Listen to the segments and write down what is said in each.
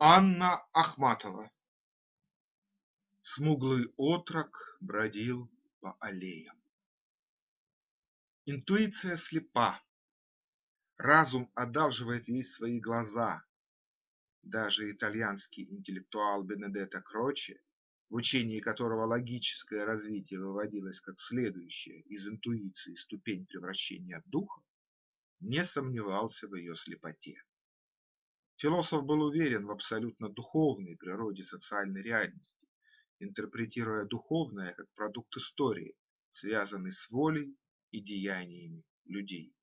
Анна Ахматова Смуглый отрок бродил по аллеям. Интуиция слепа, разум одалживает ей свои глаза. Даже итальянский интеллектуал Бенедетто Кроче, в учении которого логическое развитие выводилось как следующая из интуиции ступень превращения духа, не сомневался в ее слепоте. Философ был уверен в абсолютно духовной природе социальной реальности, интерпретируя духовное как продукт истории, связанный с волей и деяниями людей.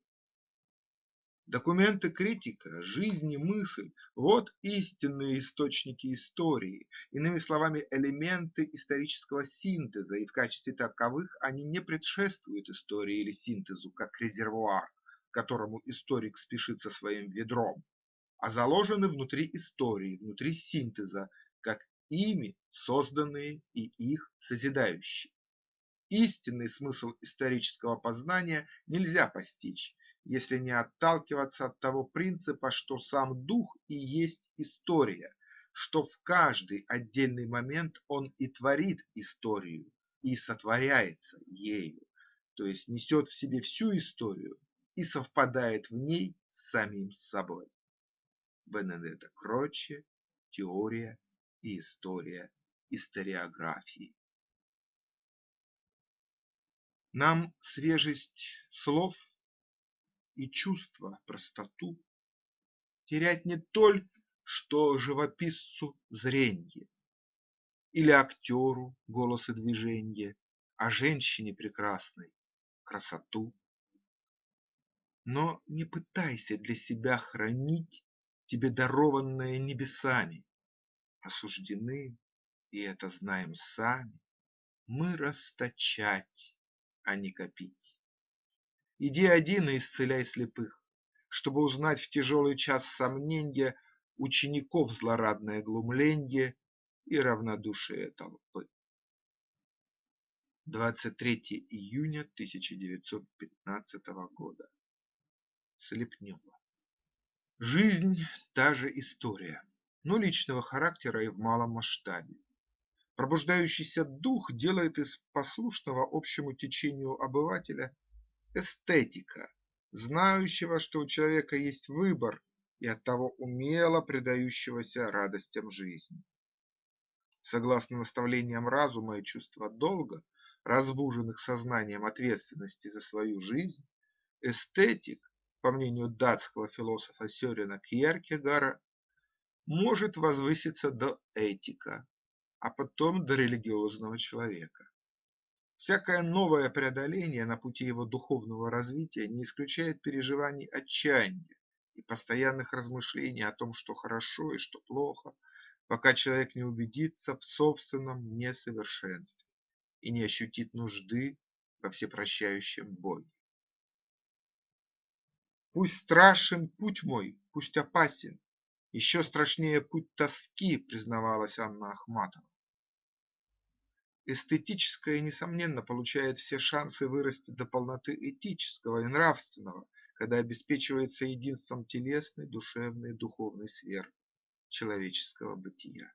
Документы критика, жизнь и мысль – вот истинные источники истории, иными словами, элементы исторического синтеза, и в качестве таковых они не предшествуют истории или синтезу, как резервуар, к которому историк спешит со своим ведром, а заложены внутри истории, внутри синтеза, как ими созданные и их созидающие. Истинный смысл исторического познания нельзя постичь, если не отталкиваться от того принципа, что сам дух и есть история, что в каждый отдельный момент он и творит историю, и сотворяется ею, то есть несет в себе всю историю и совпадает в ней с самим собой. Бенедетто Кроче «Теория и история историографии». Нам свежесть слов и чувства простоту терять не только что живописцу зренье или актеру голос и движенье, а женщине прекрасной красоту. Но не пытайся для себя хранить тебе дарованное небесами. Осуждены, и это знаем сами, мы расточать, а не копить. Иди один и исцеляй слепых, чтобы узнать в тяжелый час сомненья учеников злорадное глумленье и равнодушие толпы. 23 июня 1915 года. Слепнева Жизнь – та же история, но личного характера и в малом масштабе. Пробуждающийся дух делает из послушного общему течению обывателя эстетика, знающего, что у человека есть выбор и оттого умело предающегося радостям жизни. Согласно наставлениям разума и чувства долга, разбуженных сознанием ответственности за свою жизнь, эстетик по мнению датского философа Сёрена Кьеркегара, может возвыситься до этика, а потом до религиозного человека. Всякое новое преодоление на пути его духовного развития не исключает переживаний отчаяния и постоянных размышлений о том, что хорошо и что плохо, пока человек не убедится в собственном несовершенстве и не ощутит нужды во всепрощающем Боге. Пусть страшен путь мой, пусть опасен, еще страшнее путь тоски, признавалась Анна Ахматова. Эстетическое, несомненно, получает все шансы вырасти до полноты этического и нравственного, когда обеспечивается единством телесной, душевной и духовной сфер человеческого бытия.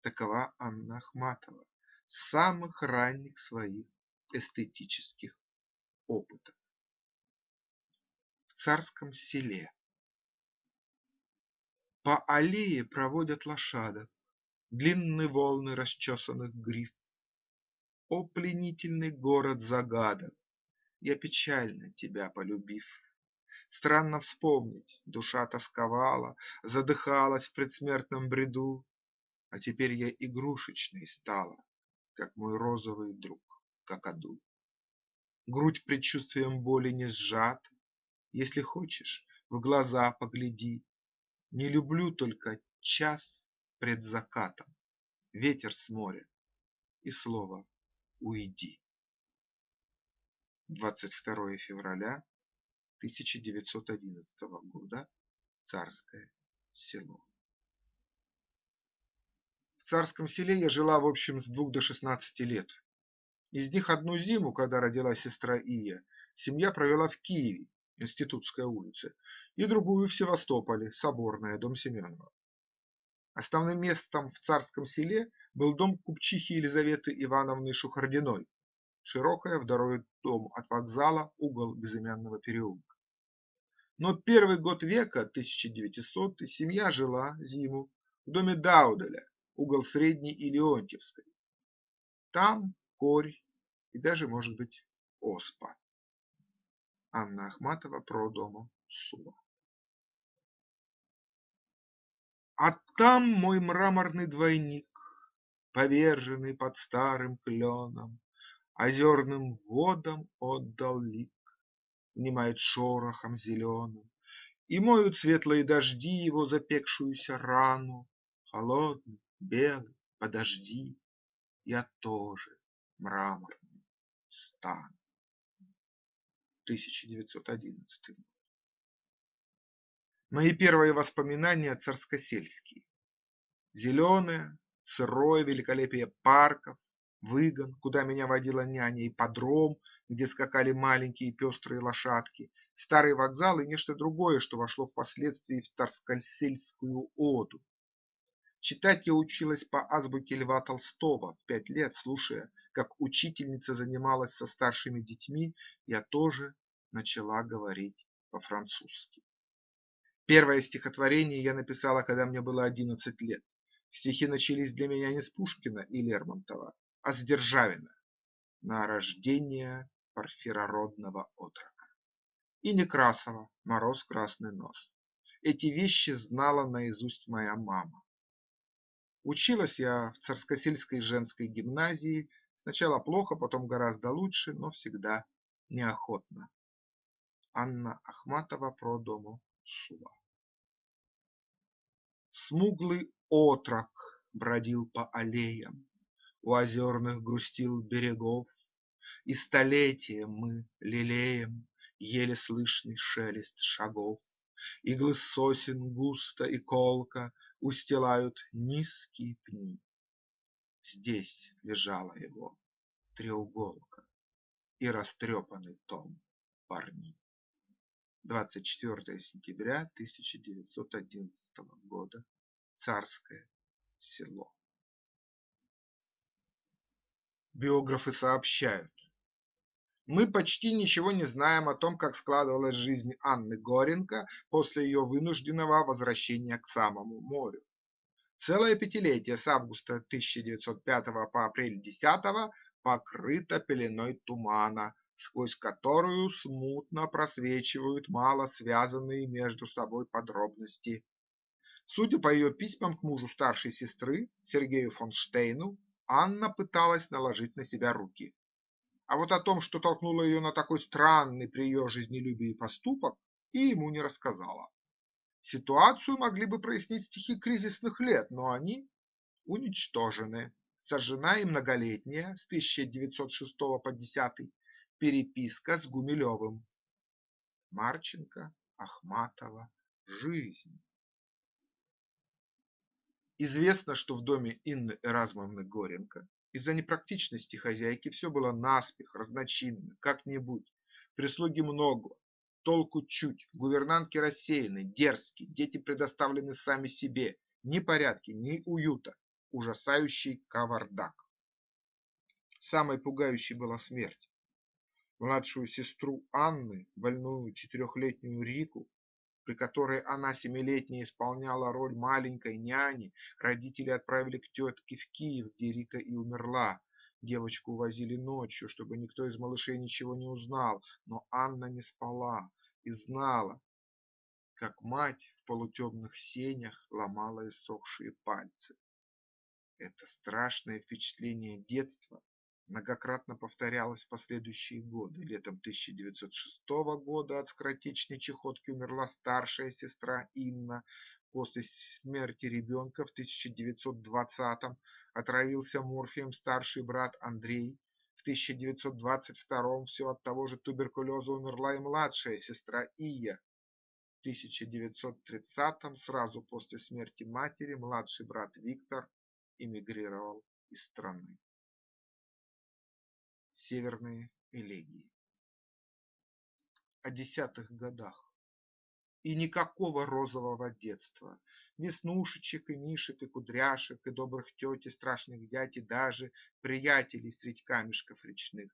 Такова Анна Ахматова с самых ранних своих эстетических опытов царском селе. По аллее проводят лошадок, длинные волны расчесанных гриф. О, пленительный город загадок, я печально тебя полюбив. Странно вспомнить, душа тосковала, задыхалась в предсмертном бреду, А теперь я игрушечной стала, как мой розовый друг какаду. Грудь предчувствием боли не сжата, если хочешь, в глаза погляди. Не люблю только час пред закатом, Ветер с моря и слово «Уйди». 22 февраля 1911 года. Царское село. В Царском селе я жила в общем с двух до шестнадцати лет. Из них одну зиму, когда родилась сестра Ия, семья провела в Киеве, Институтская улица, и другую в Севастополе, Соборная, дом Семенова. Основным местом в царском селе был дом купчихи Елизаветы Ивановны Шухардиной, широкая второй дом от вокзала, угол безымянного переулка. Но первый год века, 1900 семья жила зиму в доме Дауделя, угол Средней и Леонтьевской. Там корь и даже, может быть, оспа. Анна Ахматова про дому Сула. А там мой мраморный двойник, Поверженный под старым кленом, Озерным водам отдал лик, Внимает шорохом зеленым, И моют светлые дожди Его запекшуюся рану. Холодный, белый, подожди, Я тоже мраморный стану. 1911 год. Мои первые воспоминания царскосельские. Зеленое, сырое великолепие парков, выгон, куда меня водила няня, и подром, где скакали маленькие пестрые лошадки, старый вокзал и нечто другое, что вошло впоследствии в старскосельскую оду. Читать я училась по азбуке Льва Толстого в пять лет, слушая, как учительница занималась со старшими детьми, я тоже начала говорить по-французски. Первое стихотворение я написала, когда мне было одиннадцать лет. Стихи начались для меня не с Пушкина и Лермонтова, а с Державина на рождение парфирородного отрока. И Некрасова «Мороз красный нос». Эти вещи знала наизусть моя мама. Училась я в Царскосельской женской гимназии, сначала плохо, потом гораздо лучше, но всегда неохотно. Анна Ахматова про дому Сула. Смуглый отрок бродил по аллеям, У озерных грустил берегов, И столетия мы лелеем Еле слышный шелест шагов. Иглы сосен густо и колко Устилают низкие пни. Здесь лежала его треуголка И растрепанный том парни. 24 сентября 1911 года. Царское село. Биографы сообщают: мы почти ничего не знаем о том, как складывалась жизнь Анны Горенко после ее вынужденного возвращения к самому морю. Целое пятилетие с августа 1905 по апрель 10 покрыто пеленой тумана, сквозь которую смутно просвечивают мало связанные между собой подробности. Судя по ее письмам к мужу старшей сестры, Сергею фон Штейну, Анна пыталась наложить на себя руки. А вот о том, что толкнуло ее на такой странный при ее жизнелюбии поступок, и ему не рассказала. Ситуацию могли бы прояснить стихи кризисных лет, но они уничтожены. Сожжена и многолетняя с 1906 по 10 Переписка с Гумилевым. Марченко, Ахматова. Жизнь. Известно, что в доме Инны Эразмовны Горенко из-за непрактичности хозяйки все было наспех, разночинно, как-нибудь. Прислуги много, толку чуть, гувернантки рассеяны, дерзкие, дети предоставлены сами себе, ни порядки, ни уюта, ужасающий кавардак. Самой пугающей была смерть. Младшую сестру Анны, больную четырехлетнюю Рику, при которой она семилетняя исполняла роль маленькой няни, родители отправили к тетке в Киев, где Рика и умерла. Девочку увозили ночью, чтобы никто из малышей ничего не узнал, но Анна не спала и знала, как мать в полутемных сенях ломала иссохшие пальцы. Это страшное впечатление детства многократно повторялось в последующие годы. Летом 1906 года от скоротечной чехотки умерла старшая сестра Инна. После смерти ребенка в 1920-м отравился морфием старший брат Андрей. В 1922-м все от того же туберкулеза умерла и младшая сестра Ия. В 1930-м, сразу после смерти матери, младший брат Виктор эмигрировал из страны. Северные элегии. О десятых годах. И никакого розового детства, Веснушечек и мишек и кудряшек, и добрых теть и страшных дядь, и даже приятелей средь камешков речных.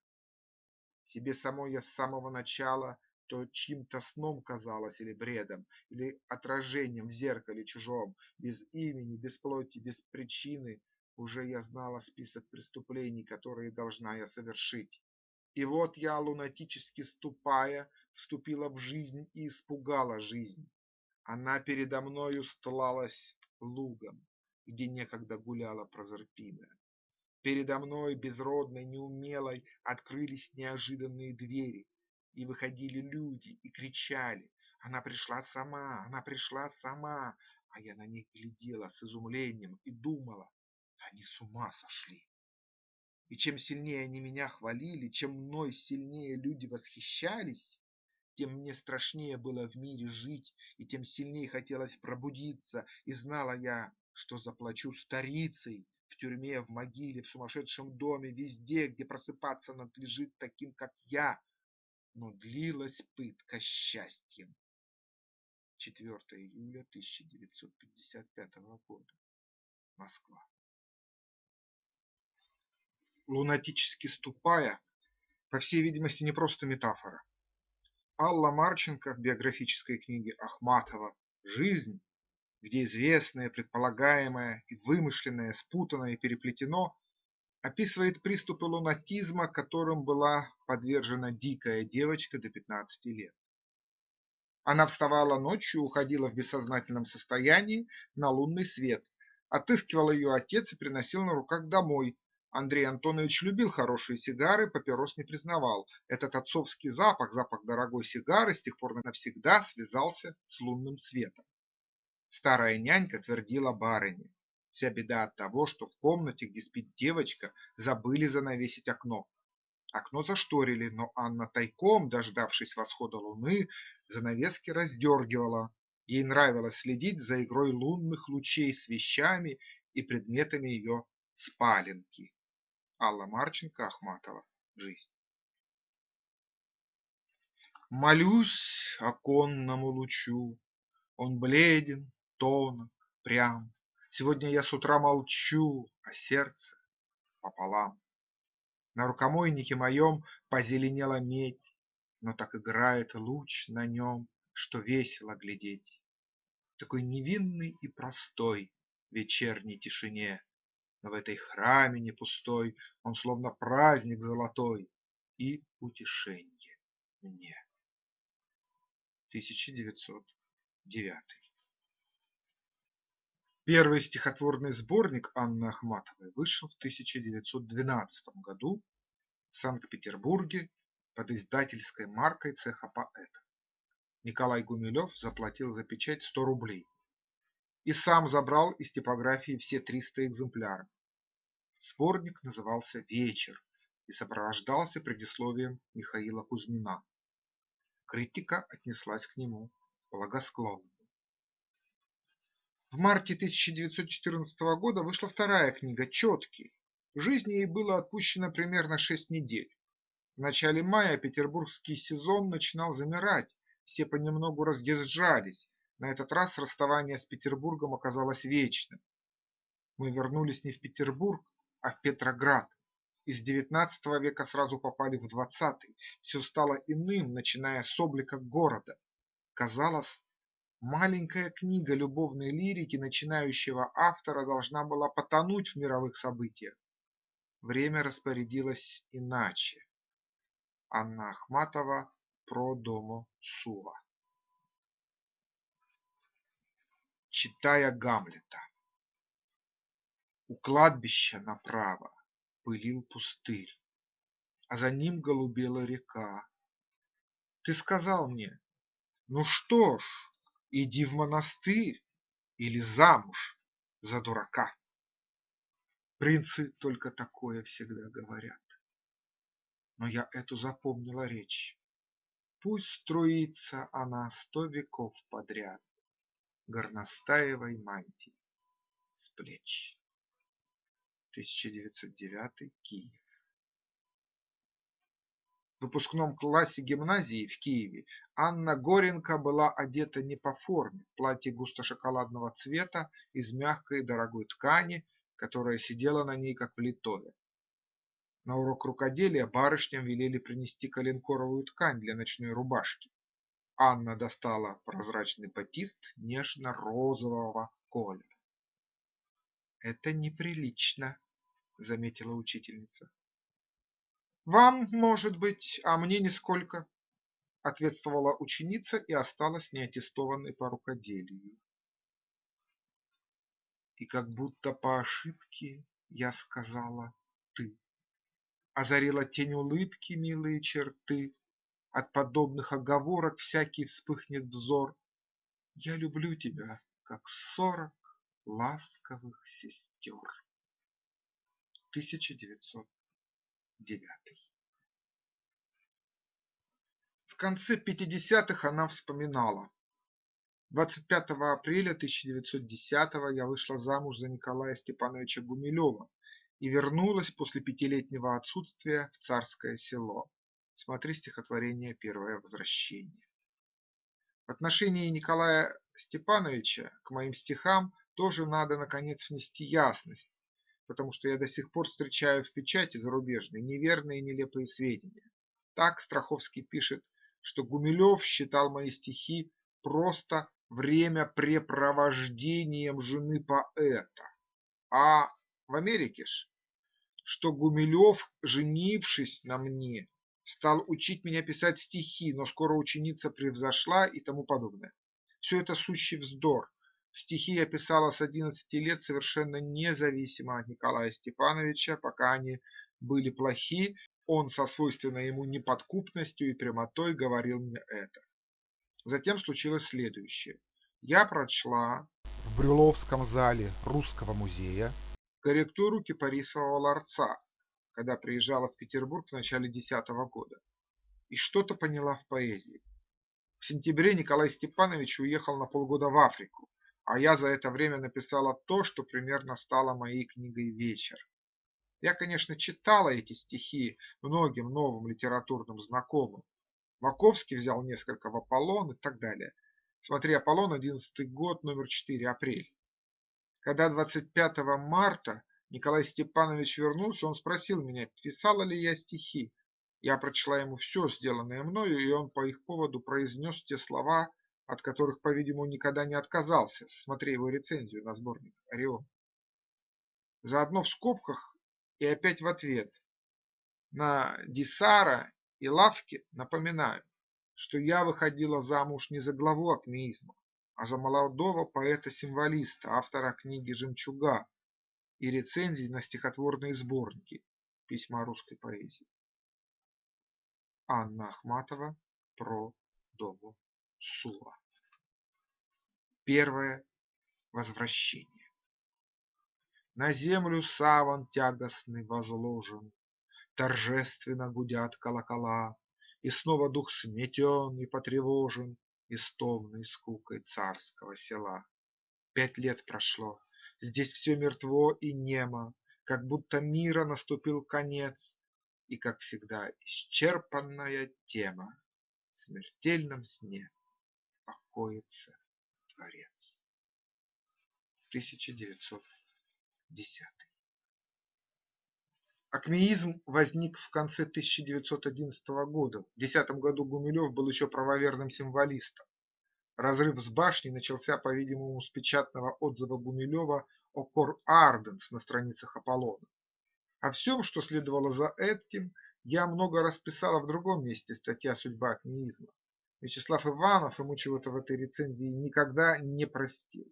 Себе самой я с самого начала то чьим-то сном казалось или бредом, или отражением в зеркале чужом, без имени, без плоти, без причины, уже я знала список преступлений, которые должна я совершить. И вот я, лунатически ступая, вступила в жизнь и испугала жизнь. Она передо мною стлалась лугом, где некогда гуляла Прозерпина. Передо мной, безродной, неумелой, открылись неожиданные двери, и выходили люди и кричали «Она пришла сама! Она пришла сама!» А я на них глядела с изумлением и думала они с ума сошли. И чем сильнее они меня хвалили, чем мной сильнее люди восхищались, тем мне страшнее было в мире жить, и тем сильнее хотелось пробудиться, и знала я, что заплачу старицей в тюрьме, в могиле, в сумасшедшем доме, везде, где просыпаться надлежит таким, как я. Но длилась пытка счастьем. 4 июля 1955 года. Москва. Лунатически ступая, по всей видимости, не просто метафора. Алла Марченко в биографической книге Ахматова «Жизнь», где известное, предполагаемое и вымышленное спутано и переплетено, описывает приступы лунатизма, которым была подвержена дикая девочка до 15 лет. Она вставала ночью, уходила в бессознательном состоянии на лунный свет, отыскивал ее отец и приносил на руках домой, Андрей Антонович любил хорошие сигары, папирос не признавал. Этот отцовский запах, запах дорогой сигары, с тех пор навсегда связался с лунным светом. Старая нянька твердила барыне. Вся беда от того, что в комнате, где спит девочка, забыли занавесить окно. Окно зашторили, но Анна тайком, дождавшись восхода луны, занавески раздергивала. Ей нравилось следить за игрой лунных лучей с вещами и предметами ее спаленки. Алла Марченко Ахматова. Жизнь. Молюсь оконному лучу, Он бледен, тонок, прям. Сегодня я с утра молчу, А сердце пополам. На рукомойнике моем Позеленела медь, Но так играет луч на нем, Что весело глядеть. Такой невинный и простой В вечерней тишине но в этой храме не пустой Он словно праздник золотой И утешенье мне. 1909 Первый стихотворный сборник Анны Ахматовой вышел в 1912 году в Санкт-Петербурге под издательской маркой цеха поэтов. Николай Гумилев заплатил за печать 100 рублей и сам забрал из типографии все 300 экземпляров. Сборник назывался «Вечер» и сопровождался предисловием Михаила Кузьмина. Критика отнеслась к нему благосклонно. В марте 1914 года вышла вторая книга «Четкий». Жизни ей было отпущено примерно шесть недель. В начале мая петербургский сезон начинал замирать, все понемногу разъезжались, на этот раз расставание с Петербургом оказалось вечным. Мы вернулись не в Петербург, а в Петроград. Из XIX века сразу попали в XX. Все стало иным, начиная с облика города. Казалось, маленькая книга любовной лирики начинающего автора должна была потонуть в мировых событиях. Время распорядилось иначе. Анна Ахматова про дому Сула читая Гамлета. У кладбища направо пылил пустырь, а за ним голубела река. Ты сказал мне, ну что ж, иди в монастырь или замуж за дурака. Принцы только такое всегда говорят. Но я эту запомнила речь. Пусть струится она сто веков подряд горностаевой мантии с плеч. 1909 Киев. В выпускном классе гимназии в Киеве Анна Горенко была одета не по форме, в платье густо-шоколадного цвета из мягкой дорогой ткани, которая сидела на ней как влитое. На урок рукоделия барышням велели принести коленкоровую ткань для ночной рубашки. Анна достала прозрачный батист нежно-розового колера. «Это неприлично», – заметила учительница. «Вам, может быть, а мне нисколько», – ответствовала ученица и осталась неаттестованной по рукоделию. И как будто по ошибке я сказала «ты». Озарила тень улыбки милые черты, От подобных оговорок всякий вспыхнет взор. Я люблю тебя, как сорок ласковых сестер. 1909 В конце 50-х она вспоминала. 25 апреля 1910 я вышла замуж за Николая Степановича Гумилева и вернулась после пятилетнего отсутствия в Царское село. Смотри стихотворение «Первое возвращение». В отношении Николая Степановича к моим стихам тоже надо наконец внести ясность, потому что я до сих пор встречаю в печати зарубежной неверные и нелепые сведения. Так Страховский пишет, что Гумилев считал мои стихи просто времяпрепровождением жены поэта. А в Америке ж, что Гумилев, женившись на мне, стал учить меня писать стихи, но скоро ученица превзошла и тому подобное. Все это сущий вздор. Стихи я писала с 11 лет совершенно независимо от Николая Степановича, пока они были плохи, он со свойственной ему неподкупностью и прямотой говорил мне это. Затем случилось следующее. Я прочла в Брюловском зале Русского музея корректуру кипарисового ларца, когда приезжала в Петербург в начале 10 года, и что-то поняла в поэзии. В сентябре Николай Степанович уехал на полгода в Африку, а я за это время написала то, что примерно стало моей книгой «Вечер». Я, конечно, читала эти стихи многим новым литературным знакомым, Маковский взял несколько в Аполлон и так далее. Смотри Аполлон, 11 год, номер 4, апрель. Когда 25 марта Николай Степанович вернулся, он спросил меня, писала ли я стихи. Я прочла ему все, сделанное мною, и он по их поводу произнес те слова, от которых, по-видимому, никогда не отказался. Смотри его рецензию на сборник «Орион». Заодно в скобках и опять в ответ. На Дисара и лавки напоминаю, что я выходила замуж не за главу акмеизма, а за молодого поэта-символиста, автора книги «Жемчуга» и рецензий на стихотворные сборники «Письма русской поэзии». Анна Ахматова про Дому Сула. Первое возвращение. На землю саван тягостный возложен, Торжественно гудят колокола, И снова дух сметен и потревожен Истомной скукой царского села. Пять лет прошло, здесь все мертво и немо, Как будто мира наступил конец, И, как всегда, исчерпанная тема В смертельном сне покоится Творец. 1910 Акмеизм возник в конце 1911 года. В 2010 году Гумилев был еще правоверным символистом. Разрыв с башней начался, по-видимому, с печатного отзыва Гумилева о Кор Арденс на страницах Аполлона. О всем, что следовало за этим, я много расписала в другом месте статья «Судьба акмеизма». Вячеслав Иванов ему чего-то в этой рецензии никогда не простил.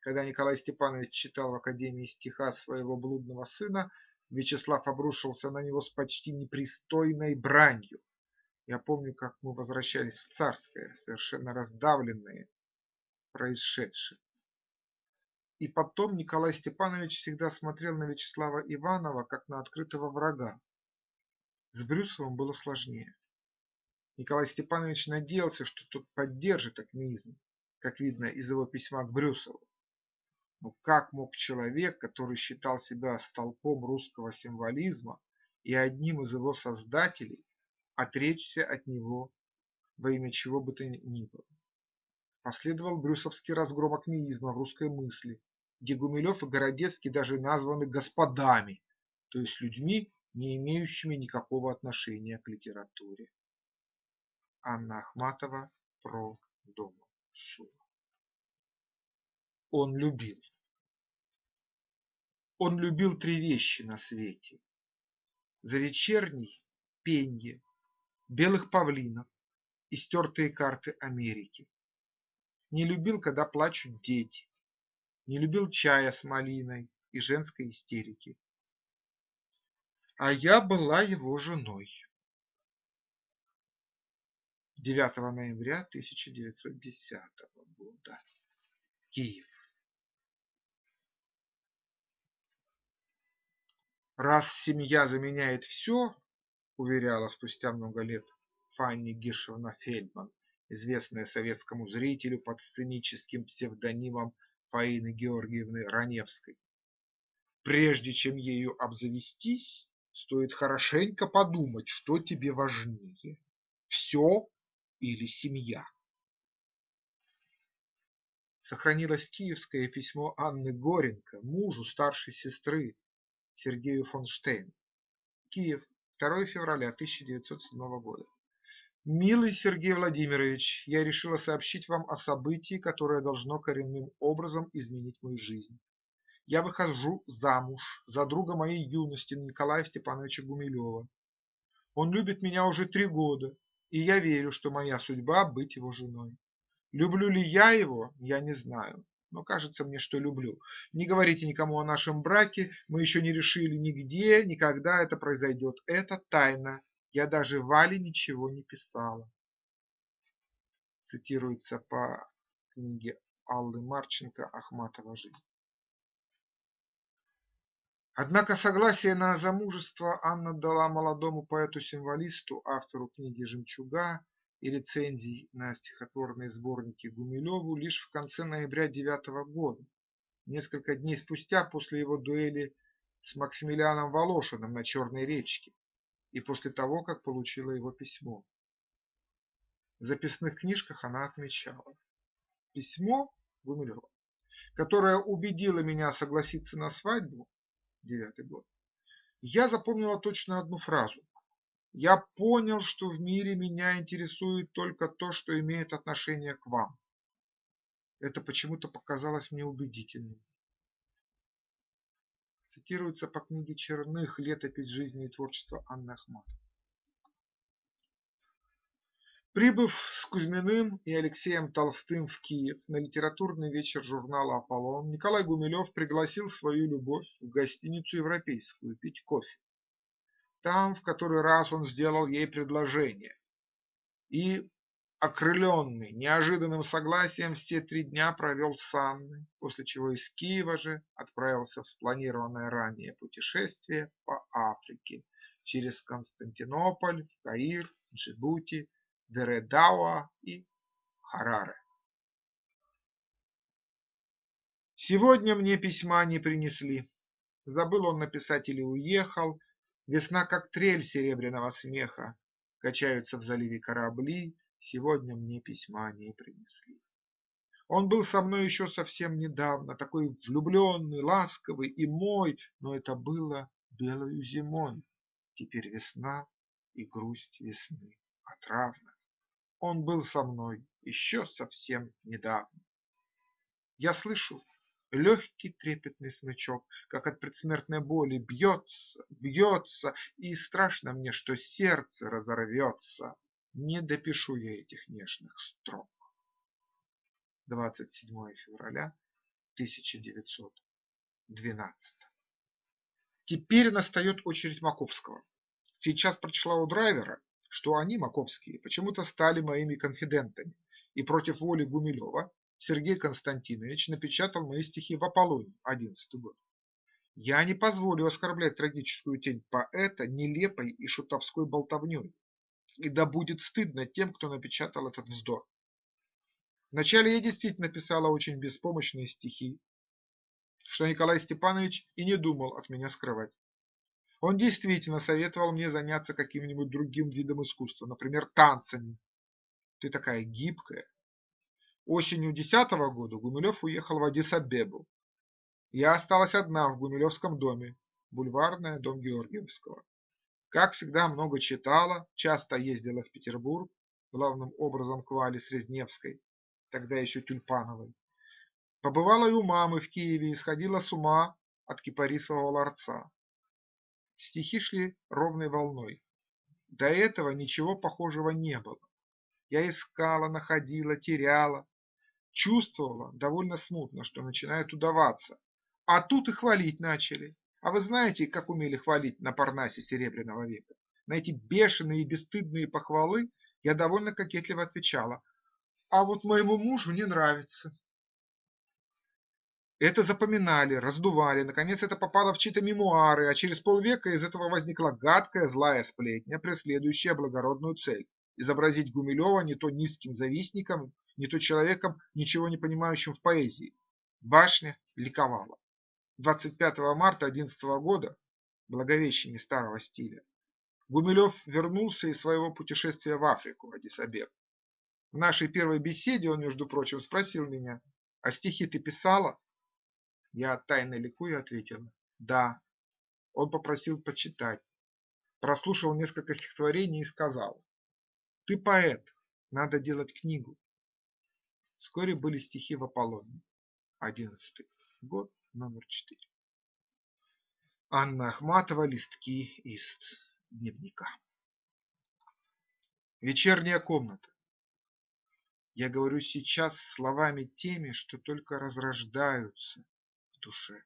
Когда Николай Степанович читал в Академии стиха своего блудного сына, Вячеслав обрушился на него с почти непристойной бранью. Я помню, как мы возвращались в Царское, совершенно раздавленные происшедшим. И потом Николай Степанович всегда смотрел на Вячеслава Иванова как на открытого врага. С Брюсовым было сложнее. Николай Степанович надеялся, что тот поддержит акмеизм, как видно из его письма к Брюсову. Но как мог человек, который считал себя столпом русского символизма и одним из его создателей, отречься от него во имя чего бы то ни было. Последовал брюсовский разгром акмеизма в русской мысли, где Гумилев и Городецкий даже названы господами, то есть людьми, не имеющими никакого отношения к литературе. Анна Ахматова про дома Сула. Он любил. Он любил три вещи на свете. За вечерний – пенье, белых павлинов и стертые карты Америки. Не любил, когда плачут дети, не любил чая с малиной и женской истерики. А я была его женой. 9 ноября 1910 года. Киев. Раз семья заменяет все, уверяла спустя много лет Фанни Гишевна Фельдман, известная советскому зрителю под сценическим псевдонимом Фаины Георгиевны Раневской. Прежде чем ею обзавестись, стоит хорошенько подумать, что тебе важнее – все или семья. Сохранилось киевское письмо Анны Горенко, мужу старшей сестры, Сергею фон Штейн. Киев, 2 февраля 1907 года. Милый Сергей Владимирович, я решила сообщить вам о событии, которое должно коренным образом изменить мою жизнь. Я выхожу замуж за друга моей юности Николая Степановича Гумилева. Он любит меня уже три года, и я верю, что моя судьба – быть его женой. Люблю ли я его, я не знаю но кажется мне, что люблю. Не говорите никому о нашем браке, мы еще не решили нигде, никогда это произойдет. Это тайна. Я даже Вале ничего не писала. Цитируется по книге Аллы Марченко «Ахматова жизнь». Однако согласие на замужество Анна дала молодому поэту-символисту, автору книги «Жемчуга» и рецензий на стихотворные сборники Гумилеву лишь в конце ноября девятого года, несколько дней спустя после его дуэли с Максимилианом Волошиным на Черной речке и после того, как получила его письмо. В записных книжках она отмечала «Письмо Гумилева, которое убедило меня согласиться на свадьбу, девятый год, я запомнила точно одну фразу я понял, что в мире меня интересует только то, что имеет отношение к вам. Это почему-то показалось мне убедительным. Цитируется по книге Черных «Летопись жизни и творчества Анны Ахматовой». Прибыв с Кузьминым и Алексеем Толстым в Киев на литературный вечер журнала «Аполлон», Николай Гумилев пригласил свою любовь в гостиницу «Европейскую» пить кофе. Там в который раз он сделал ей предложение. И, окрыленный неожиданным согласием, все три дня провел с Анной, после чего из Киева же отправился в спланированное ранее путешествие по Африке через Константинополь, Каир, Джибути, Дередауа и Хараре. Сегодня мне письма не принесли. Забыл он написать или уехал, Весна, как трель серебряного смеха, Качаются в заливе корабли, Сегодня мне письма не принесли. Он был со мной еще совсем недавно, Такой влюбленный, ласковый и мой, Но это было белою зимой. Теперь весна и грусть весны отравна. Он был со мной еще совсем недавно. Я слышу, Легкий трепетный смычок, как от предсмертной боли, бьется, бьется, И страшно мне, что сердце разорвется. Не допишу я этих нежных строк. 27 февраля 1912 Теперь настает очередь Маковского. Сейчас прочла у драйвера, что они, Маковские, почему-то стали моими конфидентами, и против воли Гумилева Сергей Константинович напечатал мои стихи в Аполлоне, 11 год. Я не позволю оскорблять трагическую тень поэта нелепой и шутовской болтовней, и да будет стыдно тем, кто напечатал этот вздор. Вначале я действительно писала очень беспомощные стихи, что Николай Степанович и не думал от меня скрывать. Он действительно советовал мне заняться каким-нибудь другим видом искусства, например, танцами. Ты такая гибкая. Осенью десятого года Гумилев уехал в Адис-Абебу. Я осталась одна в Гумилевском доме, бульварная, дом Георгиевского. Как всегда, много читала, часто ездила в Петербург, главным образом к Вале Срезневской, тогда еще Тюльпановой. Побывала и у мамы в Киеве и сходила с ума от кипарисового ларца. Стихи шли ровной волной. До этого ничего похожего не было. Я искала, находила, теряла, чувствовала довольно смутно, что начинает удаваться. А тут и хвалить начали. А вы знаете, как умели хвалить на Парнасе Серебряного века? На эти бешеные и бесстыдные похвалы я довольно кокетливо отвечала. А вот моему мужу не нравится. Это запоминали, раздували, наконец это попало в чьи-то мемуары, а через полвека из этого возникла гадкая злая сплетня, преследующая благородную цель – изобразить Гумилева не то низким завистником, не то человеком, ничего не понимающим в поэзии. Башня ликовала. 25 марта 11 года, Благовещение старого стиля, Гумилев вернулся из своего путешествия в Африку, Адис-Абеб. В нашей первой беседе он, между прочим, спросил меня, а стихи ты писала? Я тайно ликуя ответила «Да». Он попросил почитать. Прослушал несколько стихотворений и сказал «Ты поэт, надо делать книгу». Вскоре были стихи в Аполлоне. Одиннадцатый год, номер четыре. Анна Ахматова, листки из дневника. Вечерняя комната. Я говорю сейчас словами теми, что только разрождаются, душе.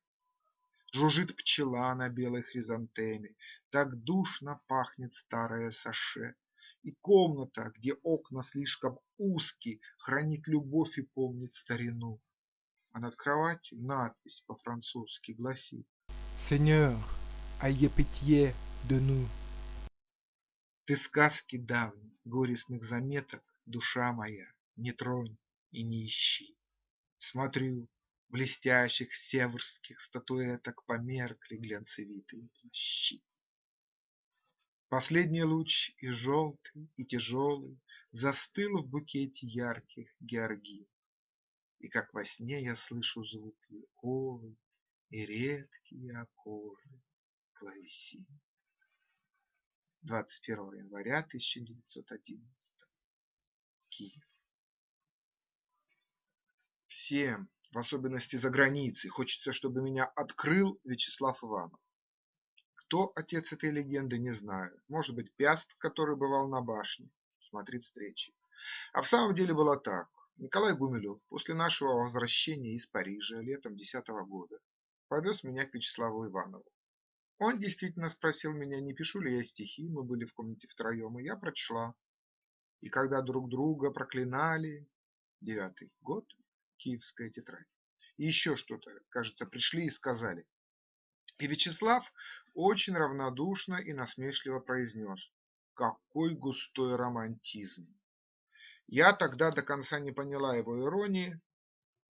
Жужжит пчела на белой хризантеме, Так душно пахнет старое саше. И комната, где окна слишком узкие, Хранит любовь и помнит старину. А над кроватью надпись по-французски гласит Seigneur, ayez pitié de nous. Ты сказки давней, горестных заметок, Душа моя, не тронь и не ищи. Смотрю, блестящих северских статуэток померкли глянцевитые плащи. Последний луч и желтый, и тяжелый Застыл в букете ярких георгин. И как во сне я слышу звук виолы И редкие аккорды клавесин. 21 января 1911 Киев. Всем в особенности за границей. Хочется, чтобы меня открыл Вячеслав Иванов. Кто отец этой легенды, не знаю. Может быть, Пяст, который бывал на башне. Смотри встречи. А в самом деле было так. Николай Гумилев после нашего возвращения из Парижа летом 10 года повез меня к Вячеславу Иванову. Он действительно спросил меня, не пишу ли я стихи, мы были в комнате втроем, и я прочла. И когда друг друга проклинали, девятый год, киевская тетрадь. И еще что-то, кажется, пришли и сказали. И Вячеслав очень равнодушно и насмешливо произнес «Какой густой романтизм!» Я тогда до конца не поняла его иронии.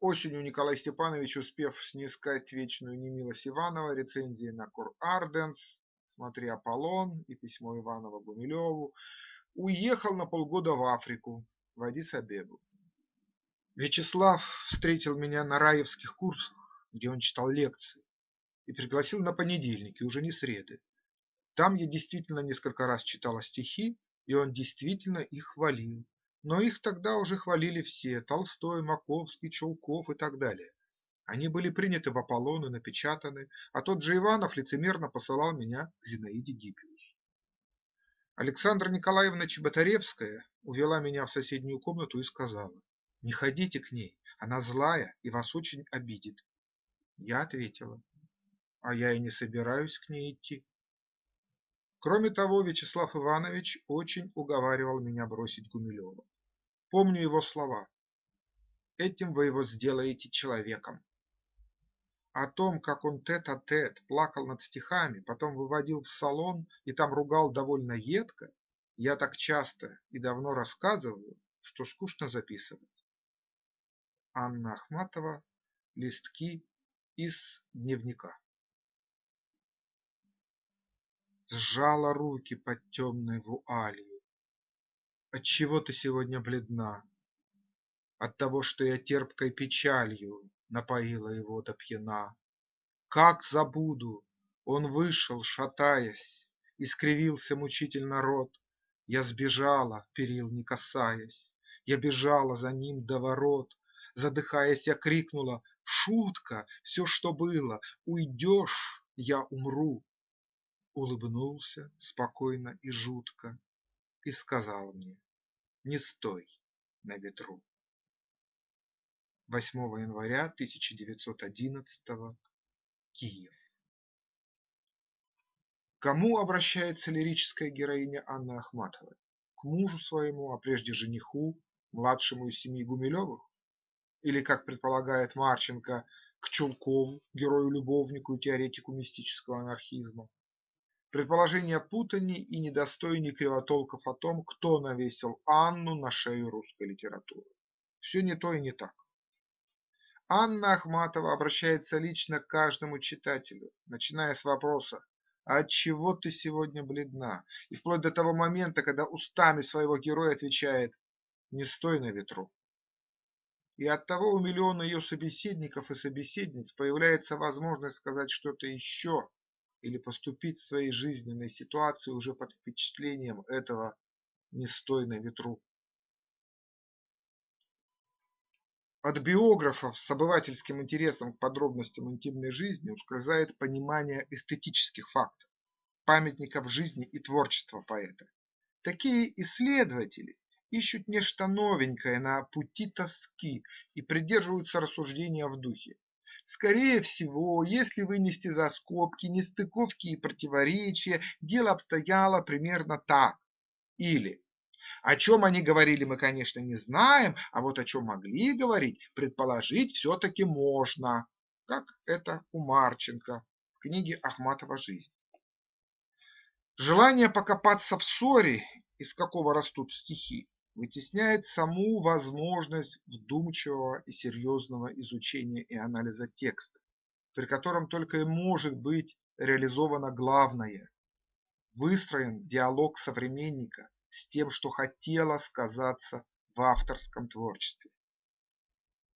Осенью Николай Степанович, успев снискать вечную немилость Иванова, рецензии на Кур Арденс, смотри Аполлон и письмо Иванова Гумилеву, уехал на полгода в Африку, в Адис-Абебу. Вячеслав встретил меня на раевских курсах, где он читал лекции, и пригласил на понедельники, уже не среды. Там я действительно несколько раз читала стихи, и он действительно их хвалил. Но их тогда уже хвалили все – Толстой, Маковский, Чулков и так далее. Они были приняты в Аполлон и напечатаны, а тот же Иванов лицемерно посылал меня к Зинаиде Гиппиус. Александра Николаевна Чеботаревская увела меня в соседнюю комнату и сказала не ходите к ней, она злая и вас очень обидит. Я ответила, а я и не собираюсь к ней идти. Кроме того, Вячеслав Иванович очень уговаривал меня бросить Гумилева. Помню его слова. Этим вы его сделаете человеком. О том, как он тет-а-тет -тет плакал над стихами, потом выводил в салон и там ругал довольно едко, я так часто и давно рассказываю, что скучно записывать. Анна Ахматова Листки из дневника сжала руки под темной вуалью. Отчего ты сегодня бледна? От того, что я терпкой печалью напоила его до пьяна. Как забуду, он вышел, шатаясь, Искривился мучительно рот. Я сбежала, перил не касаясь, Я бежала за ним до ворот. Задыхаясь, я крикнула: "Шутка! Все, что было! Уйдешь, я умру!" Улыбнулся спокойно и жутко И сказал мне: "Не стой на ветру". 8 января 1911 Киев кому обращается лирическая героиня Анны Ахматовой? К мужу своему, а прежде жениху, младшему из семьи Гумилевых? Или, как предполагает Марченко, к Чулкову, герою-любовнику и теоретику мистического анархизма? Предположения путани и недостойни кривотолков о том, кто навесил Анну на шею русской литературы. Все не то и не так. Анна Ахматова обращается лично к каждому читателю, начиная с вопроса а отчего ты сегодня бледна? И вплоть до того момента, когда устами своего героя отвечает «не стой на ветру». И от того у миллиона ее собеседников и собеседниц появляется возможность сказать что-то еще или поступить в своей жизненной ситуации уже под впечатлением этого «не на ветру». От биографов с обывательским интересом к подробностям интимной жизни ускользает понимание эстетических фактов, памятников жизни и творчества поэта. Такие исследователи ищут нечто новенькое на пути тоски и придерживаются рассуждения в духе. Скорее всего, если вынести за скобки нестыковки и противоречия, дело обстояло примерно так. Или о чем они говорили, мы, конечно, не знаем, а вот о чем могли говорить, предположить все-таки можно, как это у Марченко в книге Ахматова «Жизнь». Желание покопаться в ссоре, из какого растут стихи, вытесняет саму возможность вдумчивого и серьезного изучения и анализа текста, при котором только и может быть реализовано главное – выстроен диалог современника с тем, что хотела сказаться в авторском творчестве.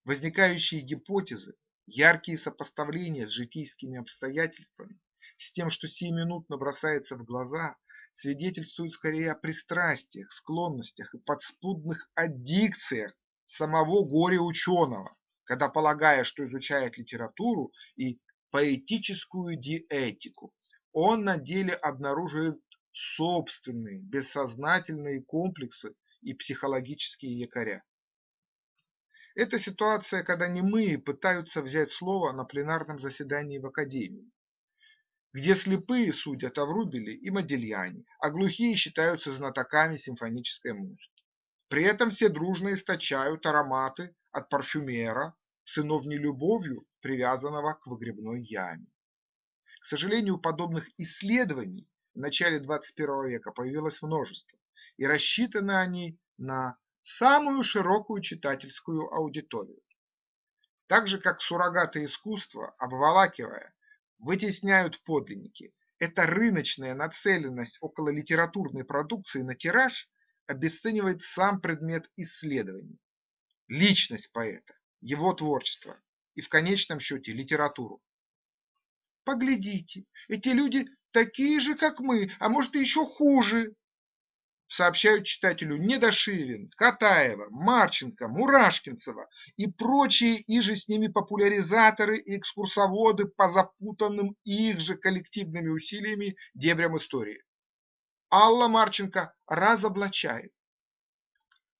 Возникающие гипотезы, яркие сопоставления с житейскими обстоятельствами, с тем, что сиюминутно бросается в глаза, свидетельствуют скорее о пристрастиях, склонностях и подспудных аддикциях самого горе-ученого, когда, полагая, что изучает литературу и поэтическую диэтику, он на деле обнаруживает собственные бессознательные комплексы и психологические якоря. Это ситуация, когда немые пытаются взять слово на пленарном заседании в Академии, где слепые судят о Врубеле и Модельяне, а глухие считаются знатоками симфонической музыки. При этом все дружно источают ароматы от парфюмера, сынов нелюбовью, привязанного к выгребной яме. К сожалению, подобных исследований в начале 21 века появилось множество, и рассчитаны они на самую широкую читательскую аудиторию. Так же, как суррогаты искусства, обволакивая, вытесняют подлинники, эта рыночная нацеленность около литературной продукции на тираж обесценивает сам предмет исследований, личность поэта, его творчество и в конечном счете литературу. Поглядите, эти люди такие же, как мы, а может и еще хуже, сообщают читателю Недошивин, Катаева, Марченко, Мурашкинцева и прочие иже с ними популяризаторы и экскурсоводы по запутанным их же коллективными усилиями дебрям истории. Алла Марченко разоблачает,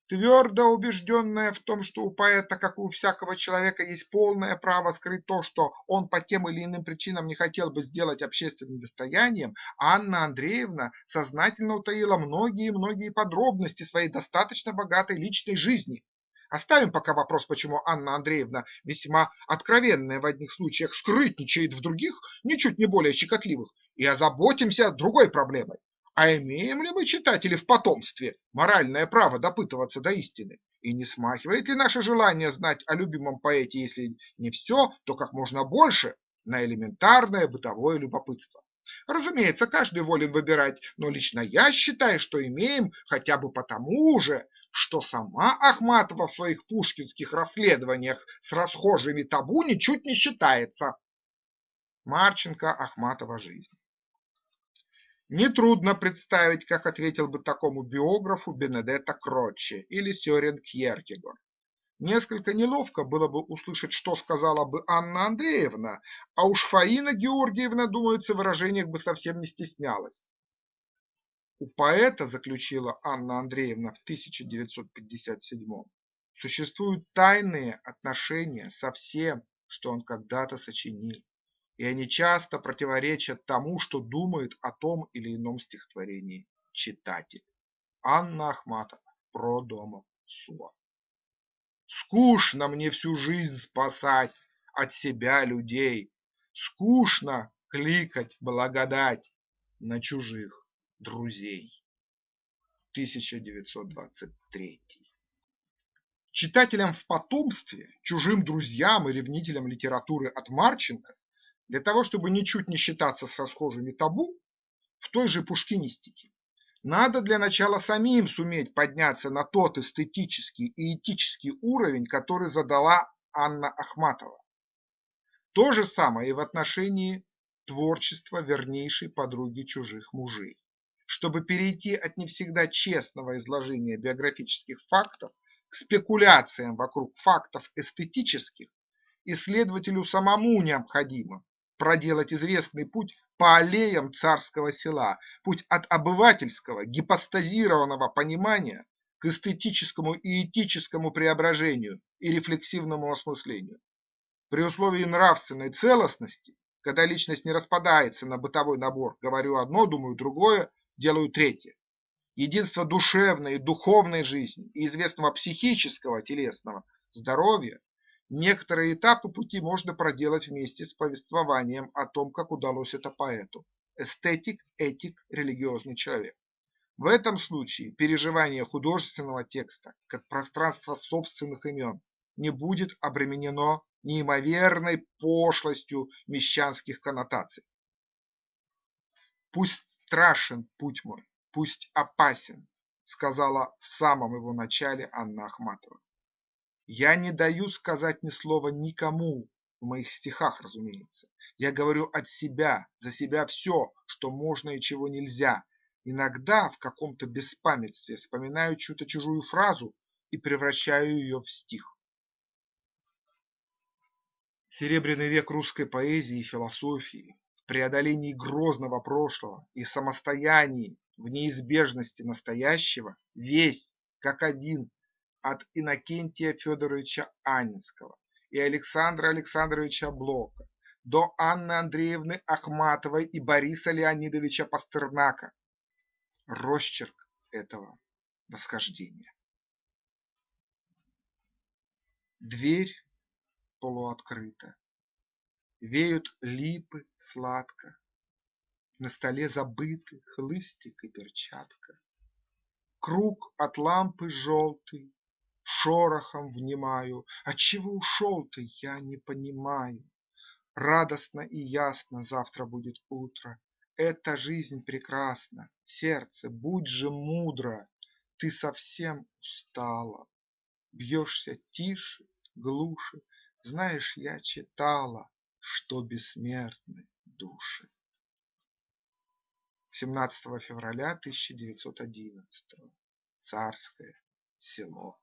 Твердо убежденная в том, что у поэта, как у всякого человека, есть полное право скрыть то, что он по тем или иным причинам не хотел бы сделать общественным достоянием, Анна Андреевна сознательно утаила многие-многие подробности своей достаточно богатой личной жизни. Оставим пока вопрос, почему Анна Андреевна, весьма откровенная в одних случаях, скрытничает в других, ничуть не более щекотливых, и озаботимся другой проблемой а имеем ли мы, читатели, в потомстве моральное право допытываться до истины? И не смахивает ли наше желание знать о любимом поэте, если не все, то как можно больше, на элементарное бытовое любопытство? Разумеется, каждый волен выбирать, но лично я считаю, что имеем хотя бы потому же, что сама Ахматова в своих пушкинских расследованиях с расхожими табу ничуть не считается. Марченко, Ахматова жизнь. Нетрудно представить, как ответил бы такому биографу Бенедетто Кротче или Сёрен Кьеркегор. Несколько неловко было бы услышать, что сказала бы Анна Андреевна, а уж Фаина Георгиевна, думается, в выражениях бы совсем не стеснялась. У поэта, заключила Анна Андреевна в 1957 существуют тайные отношения со всем, что он когда-то сочинил, и они часто противоречат тому, что думает о том или ином стихотворении читатель. Анна Ахматова про дома Суа. Скучно мне всю жизнь спасать от себя людей, Скучно кликать благодать на чужих друзей. 1923 Читателям в потомстве, чужим друзьям и ревнителям литературы от Марченко, для того, чтобы ничуть не считаться с расхожими табу, в той же пушкинистике, надо для начала самим суметь подняться на тот эстетический и этический уровень, который задала Анна Ахматова. То же самое и в отношении творчества вернейшей подруги чужих мужей чтобы перейти от не всегда честного изложения биографических фактов к спекуляциям вокруг фактов эстетических, исследователю самому необходимо проделать известный путь по аллеям царского села, путь от обывательского гипостазированного понимания к эстетическому и этическому преображению и рефлексивному осмыслению. При условии нравственной целостности, когда личность не распадается на бытовой набор «говорю одно, думаю другое», делаю третье. Единство душевной и духовной жизни и известного психического телесного здоровья некоторые этапы пути можно проделать вместе с повествованием о том, как удалось это поэту. Эстетик, этик, религиозный человек. В этом случае переживание художественного текста как пространство собственных имен не будет обременено неимоверной пошлостью мещанских коннотаций. Пусть страшен путь мой, пусть опасен, сказала в самом его начале Анна Ахматова. Я не даю сказать ни слова никому, в моих стихах, разумеется. Я говорю от себя, за себя все, что можно и чего нельзя. Иногда в каком-то беспамятстве вспоминаю чью-то чужую фразу и превращаю ее в стих. Серебряный век русской поэзии и философии, преодолении грозного прошлого и самостоянии в неизбежности настоящего весь, как один, от Иннокентия Федоровича Анинского и Александра Александровича Блока до Анны Андреевны Ахматовой и Бориса Леонидовича Пастернака. Росчерк этого восхождения. Дверь полуоткрыта. Веют липы сладко, На столе забыты хлыстик и перчатка. Круг от лампы желтый, Шорохом внимаю, Отчего ушел ты, я не понимаю. Радостно и ясно завтра будет утро, Эта жизнь прекрасна, сердце, будь же мудро, Ты совсем устала, Бьешься тише, глуше, знаешь, я читала, что бессмертны души. 17 февраля 1911. Царское село.